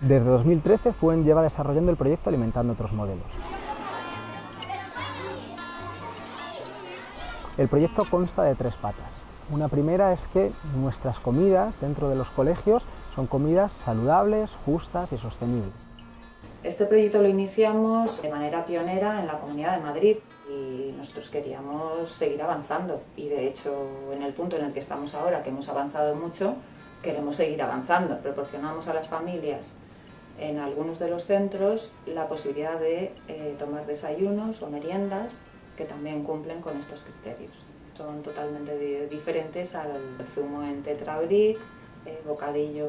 Desde 2013 FUEN lleva desarrollando el proyecto Alimentando otros modelos. El proyecto consta de tres patas. Una primera es que nuestras comidas dentro de los colegios son comidas saludables, justas y sostenibles. Este proyecto lo iniciamos de manera pionera en la Comunidad de Madrid y nosotros queríamos seguir avanzando y de hecho en el punto en el que estamos ahora, que hemos avanzado mucho, queremos seguir avanzando. Proporcionamos a las familias en algunos de los centros la posibilidad de eh, tomar desayunos o meriendas que también cumplen con estos criterios. Son totalmente diferentes al zumo en tetrabric, eh, bocadillo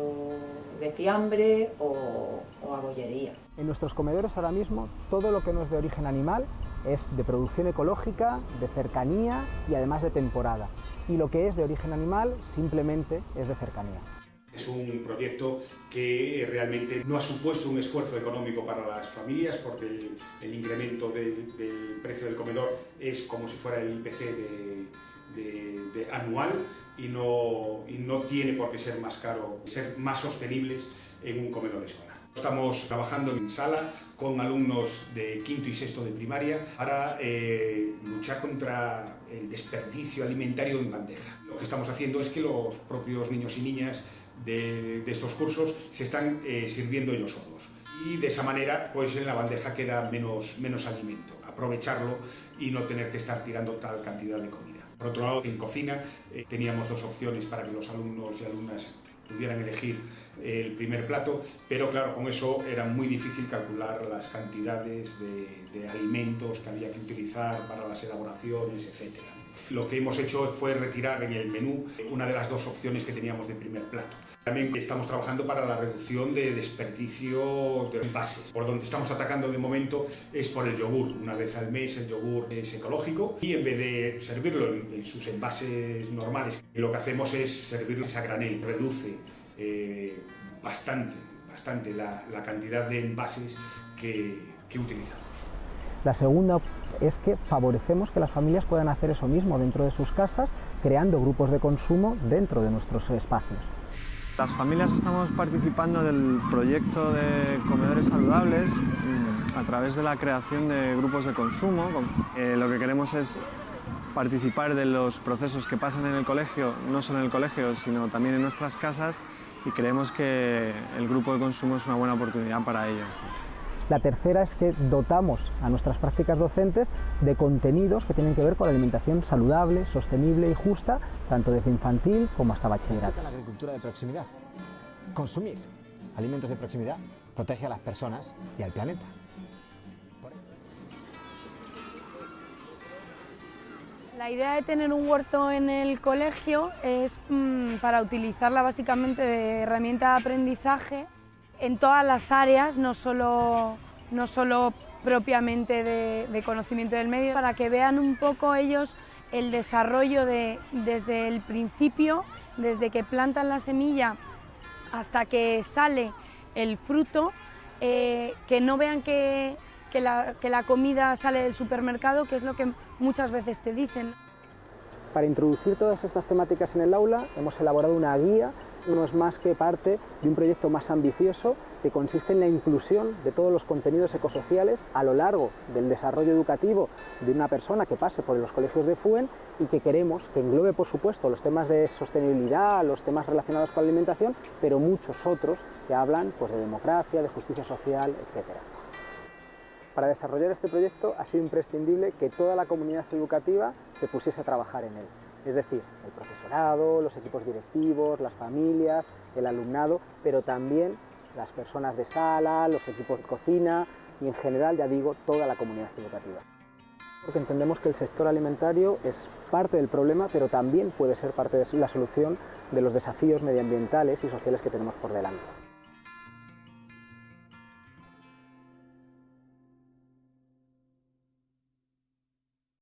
de fiambre o, o a bollería. En nuestros comedores ahora mismo todo lo que no es de origen animal es de producción ecológica, de cercanía y además de temporada. Y lo que es de origen animal simplemente es de cercanía. Es un proyecto que realmente no ha supuesto un esfuerzo económico para las familias porque el, incremento del, precio del comedor es como si fuera el IPC de, anual y no, y no tiene por qué ser más caro, ser más sostenibles en un comedor escolar. Estamos trabajando en sala con alumnos de quinto y sexto de primaria para eh, luchar contra el desperdicio alimentario en bandeja. Lo que estamos haciendo es que los propios niños y niñas de, estos cursos se están eh, sirviendo ellos solos. Y de esa manera, pues en la bandeja queda menos, menos alimento. Aprovecharlo y no tener que estar tirando tal cantidad de comida. Por otro lado, en cocina eh, teníamos dos opciones para que los alumnos y alumnas pudieran elegir el primer plato, pero claro, con eso era muy difícil calcular las cantidades de, de alimentos que había que utilizar para las elaboraciones, etc. Lo que hemos hecho fue retirar en el menú una de las dos opciones que teníamos de primer plato. También estamos trabajando para la reducción de desperdicio de envases. Por donde estamos atacando de momento es por el yogur. Una vez al mes el yogur es ecológico y en vez de servirlo en, sus envases normales, lo que hacemos es servirlo a granel. Reduce eh, bastante, bastante la, cantidad de envases que, que utilizamos. La segunda es que favorecemos que las familias puedan hacer eso mismo dentro de sus casas, creando grupos de consumo dentro de nuestros espacios. Las familias estamos participando del proyecto de comedores saludables mm, a través de la creación de grupos de consumo. Eh, lo que queremos es participar de los procesos que pasan en el colegio, no solo en el colegio, sino también en nuestras casas y creemos que el grupo de consumo es una buena oportunidad para ello. La tercera es que dotamos a nuestras prácticas docentes de contenidos que tienen que ver con la alimentación saludable, sostenible y justa, tanto desde infantil como hasta bachillerato. La agricultura de proximidad. Consumir alimentos de proximidad protege a las personas y al planeta. La idea de tener un huerto en el colegio es mm, para utilizarla básicamente de herramienta de aprendizaje en todas las áreas, no solo, no solo propiamente de, conocimiento del medio, para que vean un poco ellos el desarrollo de, desde el principio, desde que plantan la semilla hasta que sale el fruto, eh, que no vean que, la, que la comida sale del supermercado, que es lo que muchas veces te dicen. Para introducir todas estas temáticas en el aula hemos elaborado una guía no es más que parte de un proyecto más ambicioso que consiste en la inclusión de todos los contenidos ecosociales a lo largo del desarrollo educativo de una persona que pase por los colegios de FUEN y que queremos que englobe, por supuesto, los temas de sostenibilidad, los temas relacionados con la alimentación, pero muchos otros que hablan pues, de democracia, de justicia social, etc. Para desarrollar este proyecto ha sido imprescindible que toda la comunidad educativa se pusiese a trabajar en él es decir, el profesorado, los equipos directivos, las familias, el alumnado, pero también las personas de sala, los equipos de cocina y en general, ya digo, toda la comunidad educativa. Porque entendemos que el sector alimentario es parte del problema, pero también puede ser parte de la solución de los desafíos medioambientales y sociales que tenemos por delante.